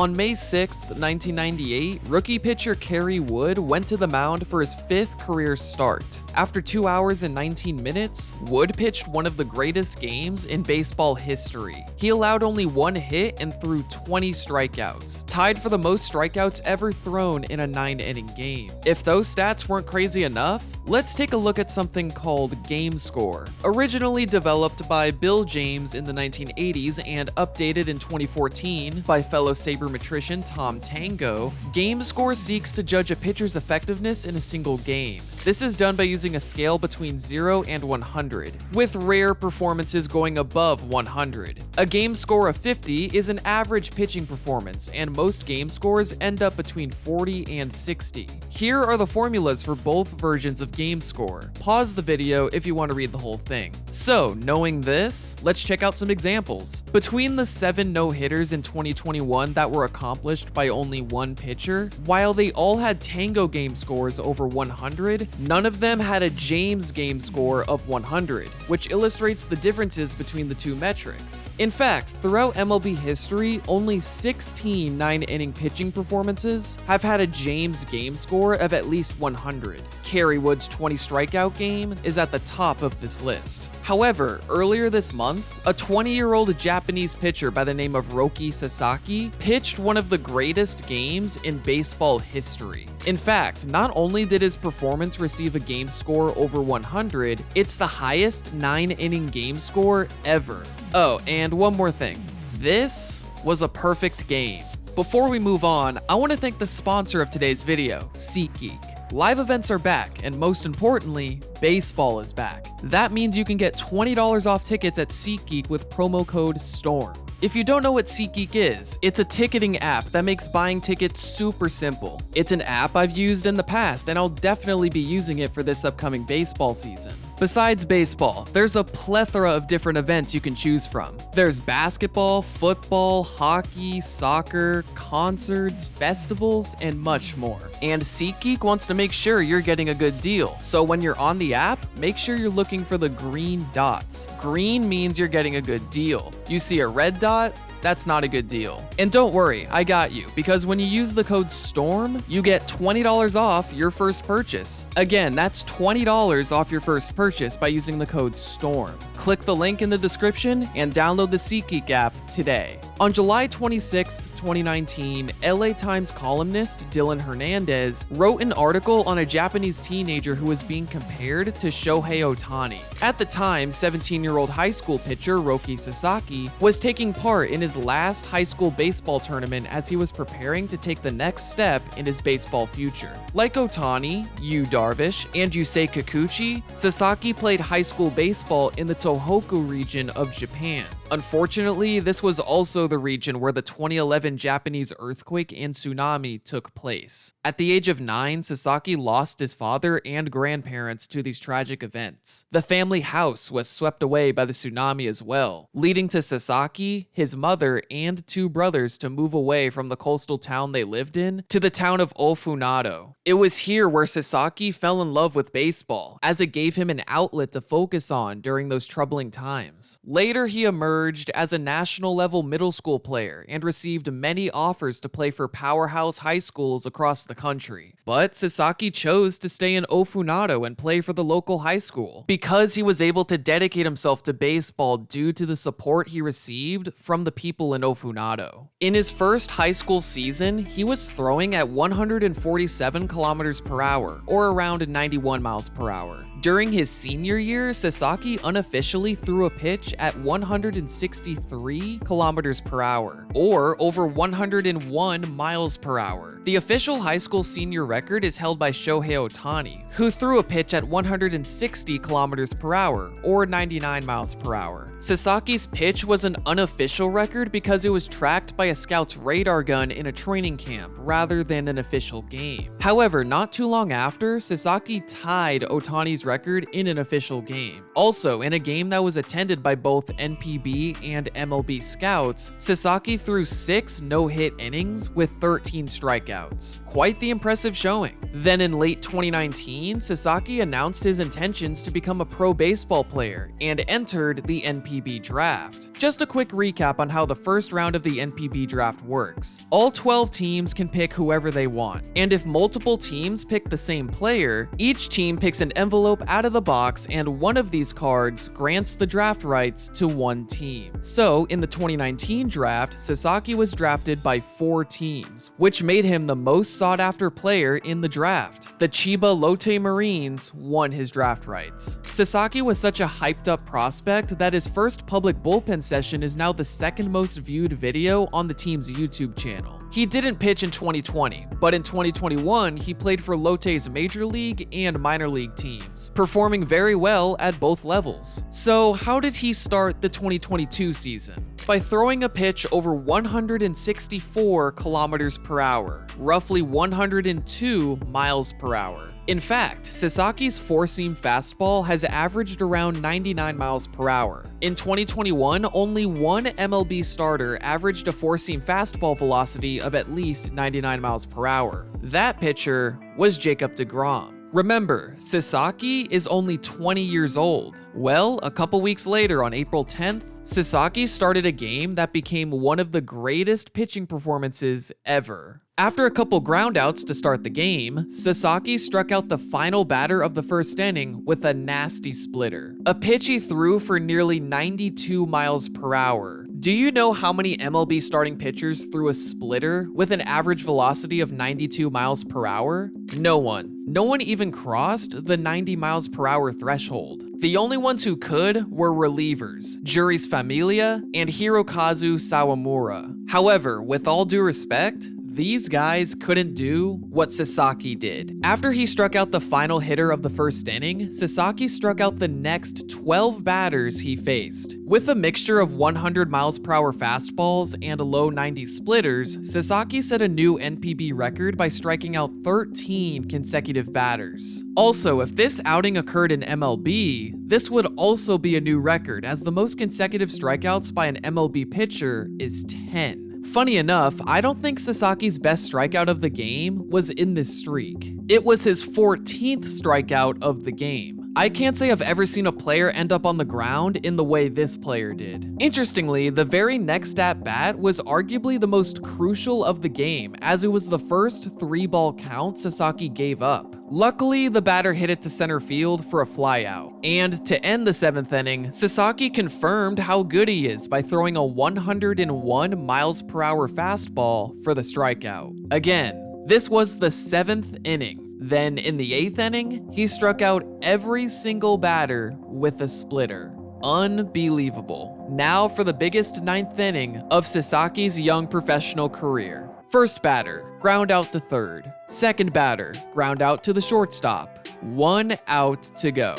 On May 6, 1998, rookie pitcher Kerry Wood went to the mound for his fifth career start. After 2 hours and 19 minutes, Wood pitched one of the greatest games in baseball history. He allowed only one hit and threw 20 strikeouts, tied for the most strikeouts ever thrown in a 9-inning game. If those stats weren't crazy enough, let's take a look at something called Game Score. Originally developed by Bill James in the 1980s and updated in 2014 by fellow sabermetrician Tom Tango, Game Score seeks to judge a pitcher's effectiveness in a single game. This is done by using a scale between 0 and 100, with rare performances going above 100. A game score of 50 is an average pitching performance, and most game scores end up between 40 and 60. Here are the formulas for both versions of game score. Pause the video if you want to read the whole thing. So, knowing this, let's check out some examples. Between the 7 no-hitters in 2021 that were accomplished by only one pitcher, while they all had Tango game scores over 100, none of them had a James game score of 100, which illustrates the differences between the two metrics. In fact, throughout MLB history, only 16 nine-inning pitching performances have had a James game score of at least 100. Kerry Wood's 20 strikeout game is at the top of this list. However, earlier this month, a 20-year-old Japanese pitcher by the name of Roki Sasaki pitched one of the greatest games in baseball history. In fact, not only did his performance receive a game score over 100, it's the highest 9-inning game score ever. Oh, and one more thing. This was a perfect game. Before we move on, I want to thank the sponsor of today's video, SeatGeek. Live events are back, and most importantly, baseball is back. That means you can get $20 off tickets at SeatGeek with promo code STORM. If you don't know what SeatGeek is, it's a ticketing app that makes buying tickets super simple. It's an app I've used in the past, and I'll definitely be using it for this upcoming baseball season. Besides baseball, there's a plethora of different events you can choose from. There's basketball, football, hockey, soccer, concerts, festivals, and much more. And SeatGeek wants to make sure you're getting a good deal, so when you're on the app, make sure you're looking for the green dots. Green means you're getting a good deal. You see a red dot, that's not a good deal. And don't worry, I got you, because when you use the code STORM, you get $20 off your first purchase. Again, that's $20 off your first purchase by using the code STORM. Click the link in the description and download the SeatGeek app today. On July 26, 2019, LA Times columnist Dylan Hernandez wrote an article on a Japanese teenager who was being compared to Shohei Ohtani. At the time, 17-year-old high school pitcher Roki Sasaki was taking part in his last high school baseball tournament as he was preparing to take the next step in his baseball future. Like Ohtani, Yu Darvish, and Yusei Kikuchi, Sasaki played high school baseball in the Tohoku region of Japan. Unfortunately, this was also the region where the 2011 Japanese earthquake and tsunami took place. At the age of 9, Sasaki lost his father and grandparents to these tragic events. The family house was swept away by the tsunami as well, leading to Sasaki, his mother, and two brothers to move away from the coastal town they lived in to the town of Ofunato. It was here where Sasaki fell in love with baseball, as it gave him an outlet to focus on during those troubling times. Later, he emerged as a national level middle school player and received many offers to play for powerhouse high schools across the country. But Sasaki chose to stay in Ofunato and play for the local high school because he was able to dedicate himself to baseball due to the support he received from the people in Ofunato. In his first high school season, he was throwing at 147 kilometers per hour, or around 91 miles per hour. During his senior year, Sasaki unofficially threw a pitch at 163 kilometers per hour, or over 101 miles per hour. The official high school senior record is held by Shohei Ohtani, who threw a pitch at 160 kilometers per hour, or 99 miles per hour. Sasaki's pitch was an unofficial record because it was tracked by a scout's radar gun in a training camp rather than an official game. However, not too long after, Sasaki tied Ohtani's record in an official game. Also, in a game that was attended by both NPB and MLB scouts, Sasaki threw six no-hit innings with 13 strikeouts. Quite the impressive showing. Then in late 2019, Sasaki announced his intentions to become a pro baseball player and entered the NPB draft. Just a quick recap on how the first round of the NPB draft works. All 12 teams can pick whoever they want, and if multiple teams pick the same player, each team picks an envelope out of the box and one of these cards grants the draft rights to one team. So, in the 2019 draft, Sasaki was drafted by four teams, which made him the most sought after player in the draft. The Chiba Lotte Marines won his draft rights. Sasaki was such a hyped up prospect that his first public bullpen session is now the second most viewed video on the team's YouTube channel. He didn't pitch in 2020, but in 2021, he played for Lotte's major league and minor league teams, performing very well at both levels. So how did he start the 2022 season? By throwing a pitch over 164 kilometers per hour, roughly 102 miles per hour. In fact, Sasaki's four-seam fastball has averaged around 99 miles per hour. In 2021, only one MLB starter averaged a four-seam fastball velocity of at least 99 miles per hour. That pitcher was Jacob deGrom. Remember, Sasaki is only 20 years old. Well, a couple weeks later on April 10th, Sasaki started a game that became one of the greatest pitching performances ever. After a couple groundouts to start the game, Sasaki struck out the final batter of the first inning with a nasty splitter. A pitch he threw for nearly 92 miles per hour. Do you know how many MLB starting pitchers threw a splitter with an average velocity of 92 miles per hour? No one. No one even crossed the 90 miles per hour threshold. The only ones who could were relievers, Jeurys Familia and Hirokazu Sawamura. However, with all due respect, these guys couldn't do what Sasaki did. After he struck out the final hitter of the first inning, Sasaki struck out the next 12 batters he faced. With a mixture of 100 miles per hour fastballs and a low 90 splitters, Sasaki set a new NPB record by striking out 13 consecutive batters. Also, if this outing occurred in MLB, this would also be a new record as the most consecutive strikeouts by an MLB pitcher is 10. Funny enough, I don't think Sasaki's best strikeout of the game was in this streak. It was his 14th strikeout of the game. I can't say I've ever seen a player end up on the ground in the way this player did. Interestingly, the very next at bat was arguably the most crucial of the game as it was the first three ball count Sasaki gave up. Luckily, the batter hit it to center field for a flyout. And to end the seventh inning, Sasaki confirmed how good he is by throwing a 101 miles per hour fastball for the strikeout. Again, this was the seventh inning. Then in the eighth inning, he struck out every single batter with a splitter. Unbelievable. Now for the biggest ninth inning of Sasaki's young professional career. First batter, ground out the third. Second batter, ground out to the shortstop. One out to go.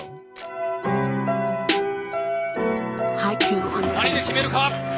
Haiku on 何で決めるか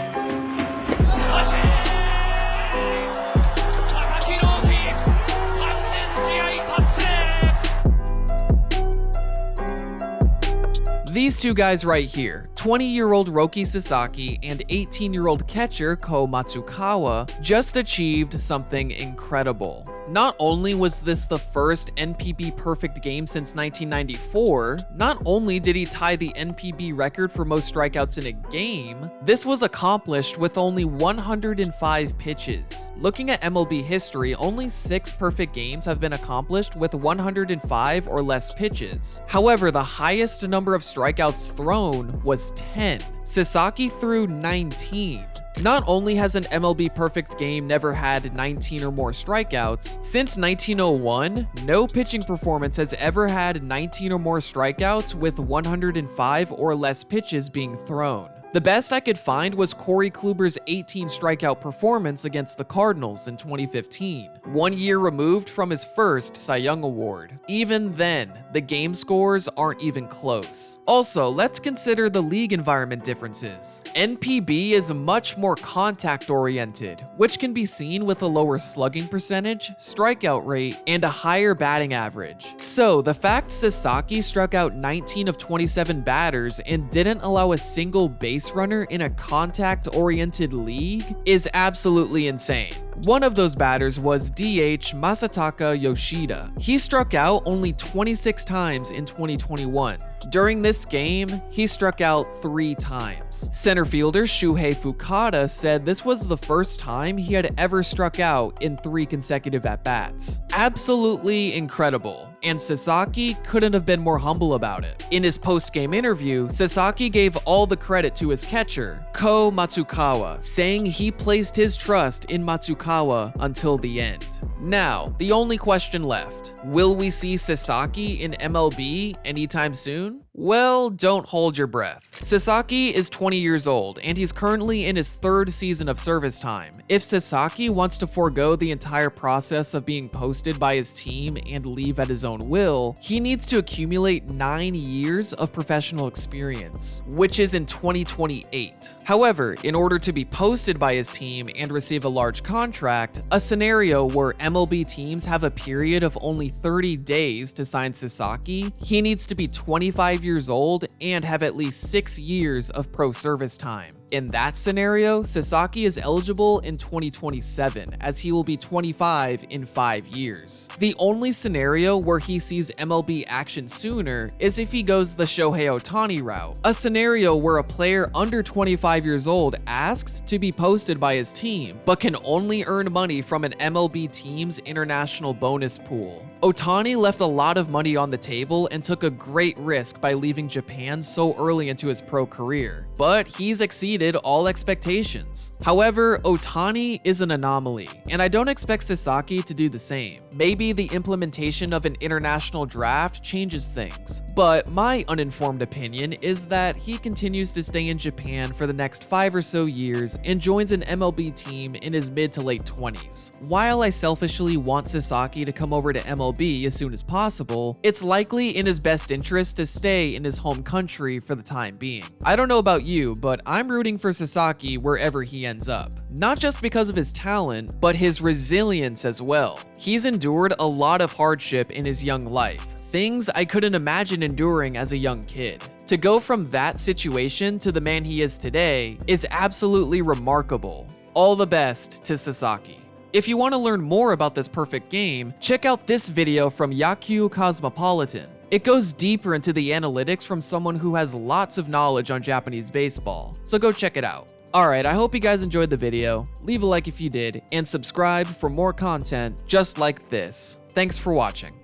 These two guys right here, 20-year-old Roki Sasaki and 18-year-old catcher Ko Matsukawa, just achieved something incredible. Not only was this the first NPB perfect game since 1994, not only did he tie the NPB record for most strikeouts in a game, this was accomplished with only 105 pitches. Looking at MLB history, only six perfect games have been accomplished with 105 or less pitches. However, the highest number of strikeouts thrown was 10. Sasaki threw 19. Not only has an MLB perfect game never had 19 or more strikeouts, since 1901, no pitching performance has ever had 19 or more strikeouts with 105 or less pitches being thrown. The best I could find was Corey Kluber's 18 strikeout performance against the Cardinals in 2015, one year removed from his first Cy Young Award. Even then, the game scores aren't even close. Also, let's consider the league environment differences. NPB is much more contact oriented, which can be seen with a lower slugging percentage, strikeout rate, and a higher batting average. So, the fact Sasaki struck out 19 of 27 batters and didn't allow a single base runner in a contact oriented league is absolutely insane. One of those batters was DH Masataka Yoshida. He struck out only 26 times in 2021. During this game, he struck out three times. Center fielder Shuhei Fukada said this was the first time he had ever struck out in three consecutive at-bats. Absolutely incredible and Sasaki couldn't have been more humble about it. In his post-game interview, Sasaki gave all the credit to his catcher, Ko Matsukawa, saying he placed his trust in Matsukawa until the end. Now, the only question left, will we see Sasaki in MLB anytime soon? Well, don't hold your breath. Sasaki is 20 years old, and he's currently in his third season of service time. If Sasaki wants to forego the entire process of being posted by his team and leave at his own will, he needs to accumulate 9 years of professional experience, which is in 2028. However, in order to be posted by his team and receive a large contract, a scenario where MLB teams have a period of only 30 days to sign Sasaki, he needs to be 25 years old and have at least 6 years of pro service time. In that scenario, Sasaki is eligible in 2027, as he will be 25 in 5 years. The only scenario where he sees MLB action sooner is if he goes the Shohei Ohtani route, a scenario where a player under 25 years old asks to be posted by his team, but can only earn money from an MLB team's international bonus pool. Ohtani left a lot of money on the table and took a great risk by leaving Japan so early into his pro career, but he's exceeded all expectations. However, Ohtani is an anomaly, and I don't expect Sasaki to do the same. Maybe the implementation of an international draft changes things, but my uninformed opinion is that he continues to stay in Japan for the next five or so years and joins an MLB team in his mid to late 20s. While I selfishly want Sasaki to come over to MLB as soon as possible, it's likely in his best interest to stay in his home country for the time being. I don't know about you, but I'm rooting for Sasaki wherever he ends up. Not just because of his talent, but his resilience as well. He's endured a lot of hardship in his young life, things I couldn't imagine enduring as a young kid. To go from that situation to the man he is today is absolutely remarkable. All the best to Sasaki. If you want to learn more about this perfect game, check out this video from Yakyu Cosmopolitan. It goes deeper into the analytics from someone who has lots of knowledge on Japanese baseball, so go check it out. Alright, I hope you guys enjoyed the video, leave a like if you did, and subscribe for more content just like this. Thanks for watching.